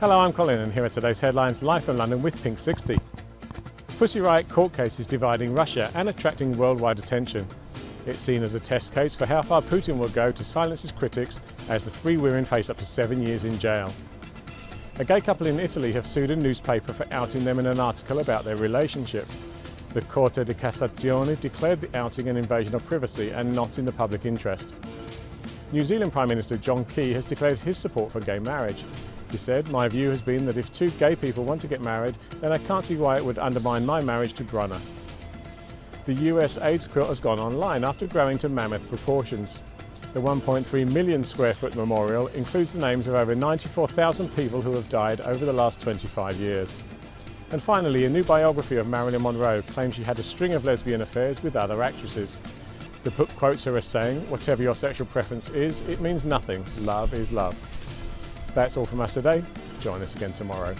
Hello, I'm Colin and here are today's headlines live from London with Pink 60. Pussy Riot court case is dividing Russia and attracting worldwide attention. It's seen as a test case for how far Putin will go to silence his critics as the three women face up to seven years in jail. A gay couple in Italy have sued a newspaper for outing them in an article about their relationship. The Corte di Cassazione declared the outing an invasion of privacy and not in the public interest. New Zealand Prime Minister John Key has declared his support for gay marriage. He said, my view has been that if two gay people want to get married, then I can't see why it would undermine my marriage to Bronagh. The US AIDS quilt has gone online after growing to mammoth proportions. The 1.3 million square foot memorial includes the names of over 94,000 people who have died over the last 25 years. And finally, a new biography of Marilyn Monroe claims she had a string of lesbian affairs with other actresses. The book quotes her as saying, whatever your sexual preference is, it means nothing. Love is love. That's all from us today. Join us again tomorrow.